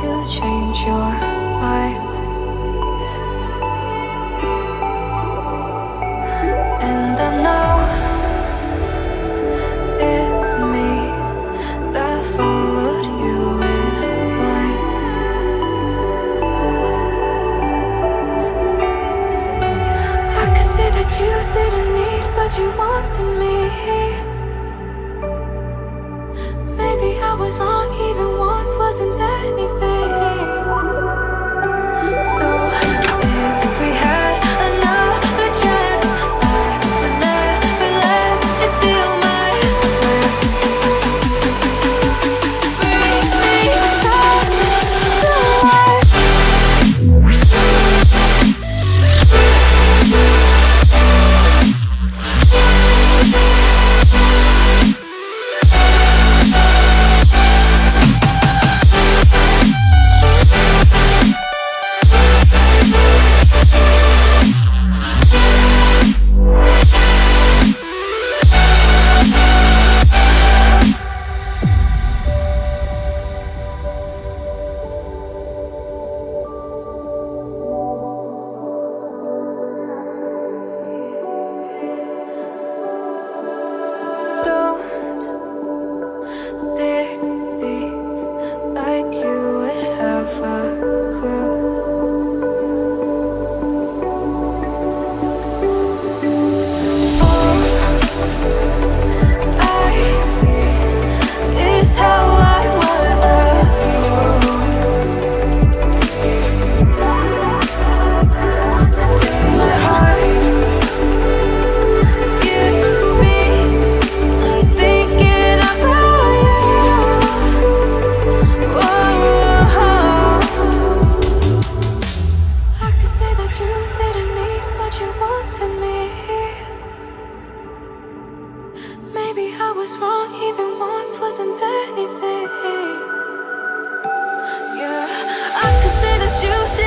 to change your mind. And I know it's me that followed you in blind. I could say that you didn't need but you wanted me. anything. Maybe I was wrong, even once wasn't anything. Yeah, I could say that you did